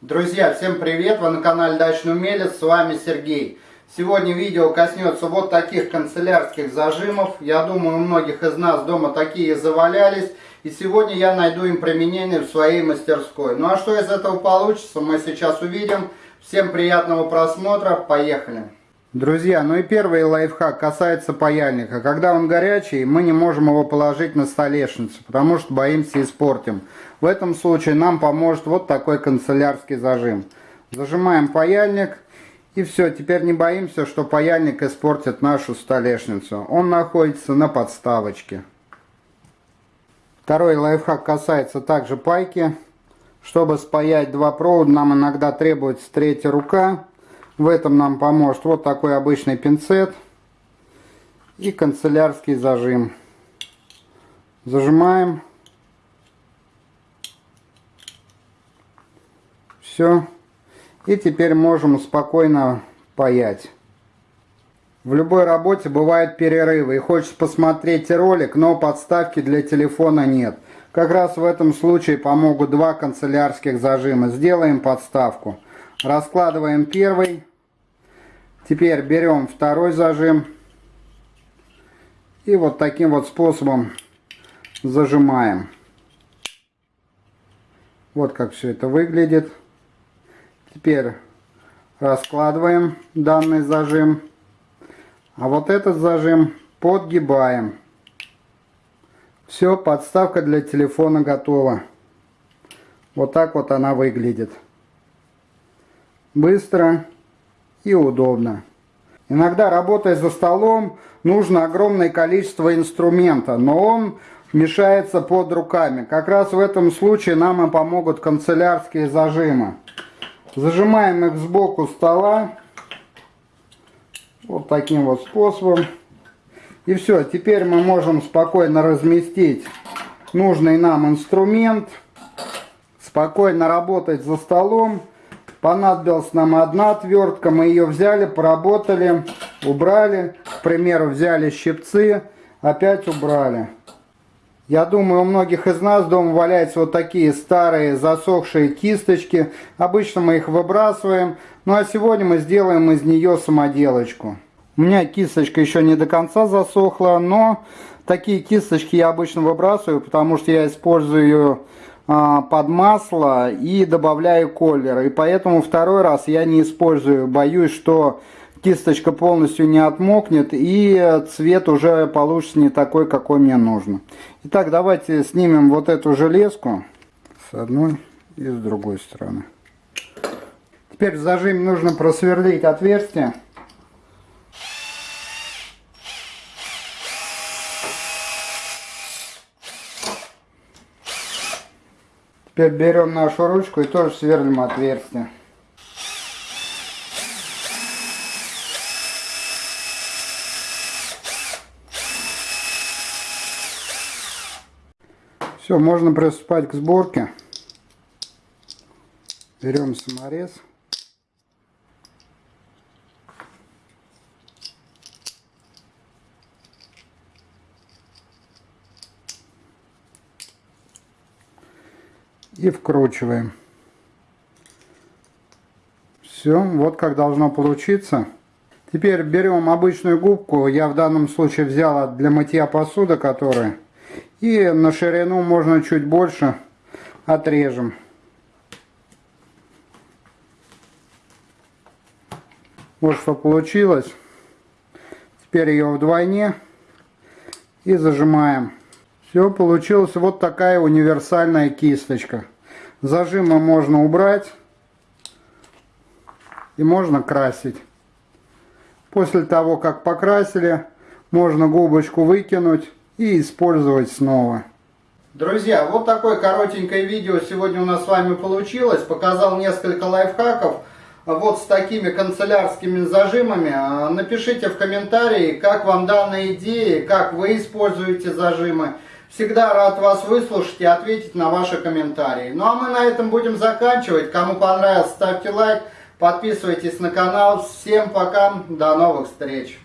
Друзья, всем привет! Вы на канале Дачный Умелец, с вами Сергей. Сегодня видео коснется вот таких канцелярских зажимов. Я думаю, у многих из нас дома такие завалялись. И сегодня я найду им применение в своей мастерской. Ну а что из этого получится, мы сейчас увидим. Всем приятного просмотра, поехали! Друзья, ну и первый лайфхак касается паяльника. Когда он горячий, мы не можем его положить на столешницу, потому что боимся испортим. В этом случае нам поможет вот такой канцелярский зажим. Зажимаем паяльник и все, теперь не боимся, что паяльник испортит нашу столешницу. Он находится на подставочке. Второй лайфхак касается также пайки. Чтобы спаять два провода, нам иногда требуется третья рука. В этом нам поможет вот такой обычный пинцет и канцелярский зажим. Зажимаем. Все. И теперь можем спокойно паять. В любой работе бывают перерывы и хочется посмотреть ролик, но подставки для телефона нет. Как раз в этом случае помогут два канцелярских зажима. Сделаем подставку. Раскладываем первый. Теперь берем второй зажим и вот таким вот способом зажимаем. Вот как все это выглядит. Теперь раскладываем данный зажим. А вот этот зажим подгибаем. Все, подставка для телефона готова. Вот так вот она выглядит. Быстро и удобно. Иногда, работая за столом, нужно огромное количество инструмента, но он мешается под руками. Как раз в этом случае нам и помогут канцелярские зажимы. Зажимаем их сбоку стола. Вот таким вот способом. И все, теперь мы можем спокойно разместить нужный нам инструмент. Спокойно работать за столом. Понадобилась нам одна отвертка, мы ее взяли, поработали, убрали. К примеру, взяли щипцы, опять убрали. Я думаю, у многих из нас дома валяются вот такие старые засохшие кисточки. Обычно мы их выбрасываем. Ну а сегодня мы сделаем из нее самоделочку. У меня кисточка еще не до конца засохла, но такие кисточки я обычно выбрасываю, потому что я использую ее под масло и добавляю колер. И поэтому второй раз я не использую. Боюсь, что кисточка полностью не отмокнет и цвет уже получится не такой, какой мне нужно. Итак, давайте снимем вот эту железку с одной и с другой стороны. Теперь в зажим нужно просверлить отверстие. Теперь берем нашу ручку и тоже сверлим отверстие. Все, можно приступать к сборке. Берем саморез. И вкручиваем. Все, вот как должно получиться. Теперь берем обычную губку, я в данном случае взяла для мытья посуды, которая, и на ширину можно чуть больше отрежем. Вот что получилось. Теперь ее вдвойне и зажимаем. Все, получилась вот такая универсальная кисточка. Зажимы можно убрать и можно красить. После того, как покрасили, можно губочку выкинуть и использовать снова. Друзья, вот такое коротенькое видео сегодня у нас с вами получилось. Показал несколько лайфхаков вот с такими канцелярскими зажимами. Напишите в комментарии, как вам данная идея, как вы используете зажимы. Всегда рад вас выслушать и ответить на ваши комментарии. Ну а мы на этом будем заканчивать. Кому понравилось, ставьте лайк, подписывайтесь на канал. Всем пока, до новых встреч.